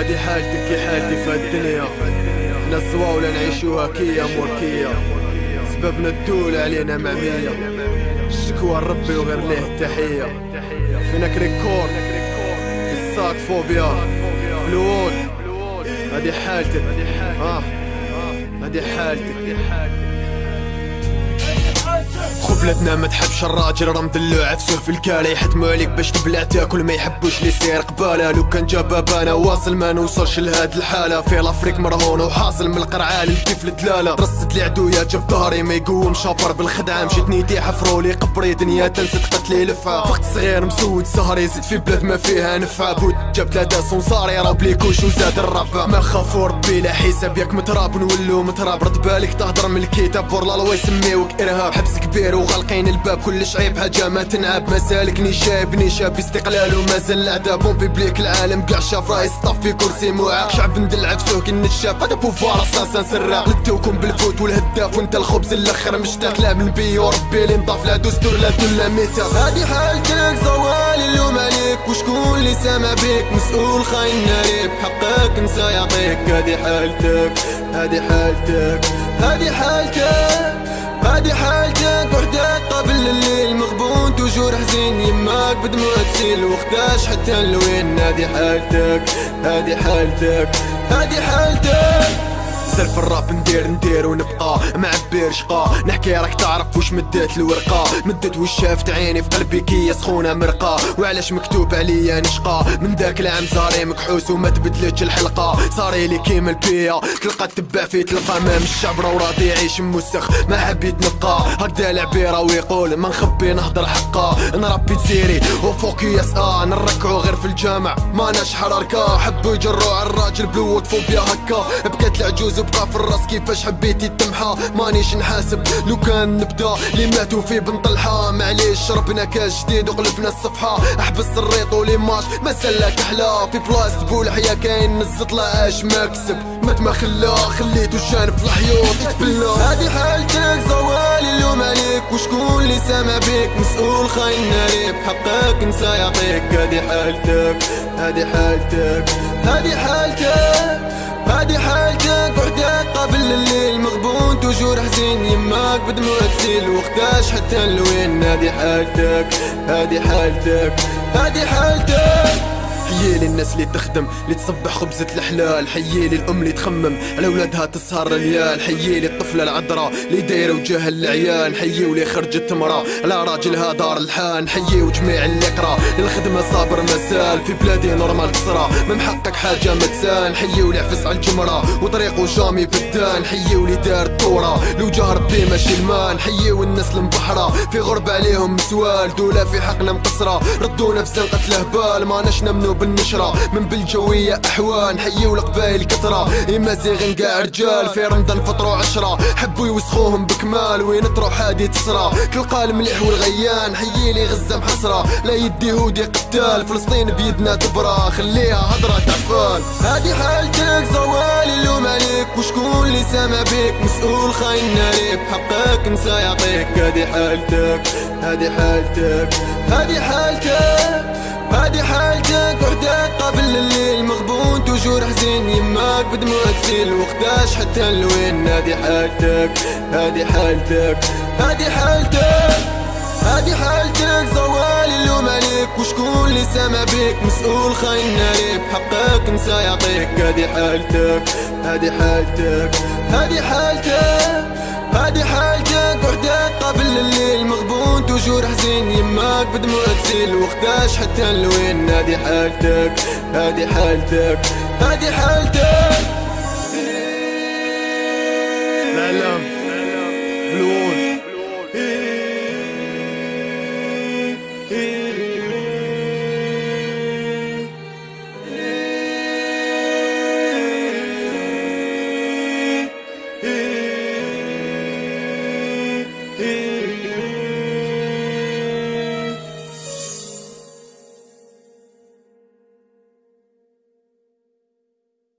هادي حالتك كي حالتي في الدنيا حنا الزواولة نعيشوها كيا موركية سببنا الدولة علينا معمية. الشكوى لربي وغير ليه التحية. فينك ريكورد؟ الساك فوبيا. بلوود هادي حالتك. آه. هادي حالتك. خبلتنا ما تحبش الراجل راه مدلوع. عفسه في الكاله يحتموا عليك باش تبلع تاكل ما يحبوش لي يصير قبالة. لو كان جاب بابانا واصل ما نوصلش لهاد الحالة. في لافريك مرهون وحاصل من القرعة للكيف الدلالة. رصت لي عدويا جاب ظهري ما يقوم. شابر بالخدعة مشيت نيتي حفروا لي قبري. دنيا تنسد قتلي لفعة. فقت صغير مسود سهري زيد في بلاد ما فيها نفعه بود جاب ثلاثة صنصاري راه بليكوش وزاد الربع ما خافوا ربي لا حساب ياك متراب. نولو متراب. رد بالك تهضر من الكتاب. ورلا الله يسميوك إرهاب. حبس كبير وغالقين الباب كلش عيب حاجة ما تنعب مسالك شاب شاب استقلال ومازال العذاب بون بيبليك العالم. كاع شاف راي سطاف في كرسي معاق شعب ندلع فسوق النشاف هذا بوفار أساسا سراق. لدوكم بالفوت والهداف وانت الخبز الأخر مشتاق. لا من بي وربي اللي نضاف لا دستور لا دون لا ميثاق هادي حالتك زوال اللوم عليك. وشكون اللي سامع بيك؟ مسؤول خاين ناريب حقك نسى يعطيك هادي حالتك هادي حالتك هادي حالتك. يماك بدموع تسيل وخداش حتى لوين هادي حالتك؟ هادي حالتك هادي حالتك. سلف الراب ندير ندير ونبقى معبير شقا نحكي راك تعرف وش مدات الورقة. مدت وش شافت عيني في قلبي كي سخونة مرقة. وعلاش مكتوب عليا نشقى من ذاك العام صاري مكحوس وما تبدلتش الحلقة. صاري لي كيما البيا تلقى تبع في تلقى امام الشعب راه راضي يعيش موسخ. ما حبيت نبقى هكذا العبيرة ويقول ما نخبي نهضر حقا. نربي تسيري وفوق يس آه نركعو غير في الجامع. ما ناش حركة حبوا يجروا على الراجل بلوت فوبيا هكا. بكات العجوز تبقى في الراس كيفاش حبيتي تمحى؟ مانيش نحاسب. لو كان نبدا اللي ماتوا في بن طلحة معليش شربنا كاس جديد وقلبنا الصفحة. أحبس الريط وليماج ما سلاك أحلى. في بلاص تقول حيا كاين لا اش ما كسب. مات ما خلا خليتو جانب في الحيوط. يتبلى. هادي حالتك زوال اللوم عليك. وشكون اللي سامع بيك؟ مسؤول خاين ناري بحقك نسى يعطيك. هادي حالتك هادي حالتك هادي حالتك. بدموع تسيل وخداش حتى لوين هادي حالتك هادي حالتك هادي حالتك. حيالي الناس اللي تخدم اللي تصبح خبزة الحلال حيالي الأم اللي تخمم على ولادها تسهر الليال حيالي الطفلة العذراء اللي دايرة وجاه العيان حيي واللي خرجت مرا على راجلها دار الحان حيي وجميع اللي قرا للخدمة صابر مسال في بلادي normal كسرة ما محقق حاجة ما تسان حيي واللي عفس على الجمرة وطريقه jamais بدان حيي واللي دار الدورة لو جاه ربي ماشي المان حيي والناس المبحرة في غربة عليهم مسوال دولة في حقنا مقصرة ردونا في زنقة الهبال ما نشنا منو بالنشرة من بالجوية أحوال نحييو القبايل كثرة. إما زيغن قاع رجال في رمضان فطروا عشرة حبوا يوسخوهم بكمال وين تروح هادي تسرى. تلقى المليح والغيان حييلي غزة محسرة لا يدي يهودي قتال فلسطين بيدنا تبرى. خليها هضرة تعفان هادي حالتك زوال اللوم عليك. وشكون اللي سامع بيك؟ مسؤول خاين ناري بحقك نسى يعطيك. هادي حالتك هادي حالتك هادي حالتك هادي حالتك. وحدك قبل الليل مغبون توجور حزين يماك بدموع تسيل وخداش حتى لوين هادي حالتك؟ هادي حالتك هادي حالتك هادي حالتك. زوال اللوم عليك وشكون اللي سامع بيك؟ مسؤول خاين ناري بحقك نسى يعطيك. هادي حالتك هادي حالتك هادي حالتك هادي حالتك. وحدك قبل الليل مغبون توجور حزين يماك بدموع تسيل وخداش حتى لوين هادي حالتك هادي حالتك هادي حالتك.